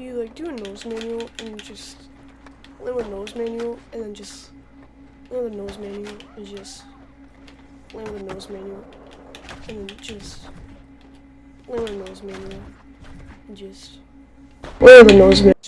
you like do a nose manual and just learn with nose manual and then just learn the nose manual and just learn with nose manual and then just learn with nose manual and just learn with nose manual.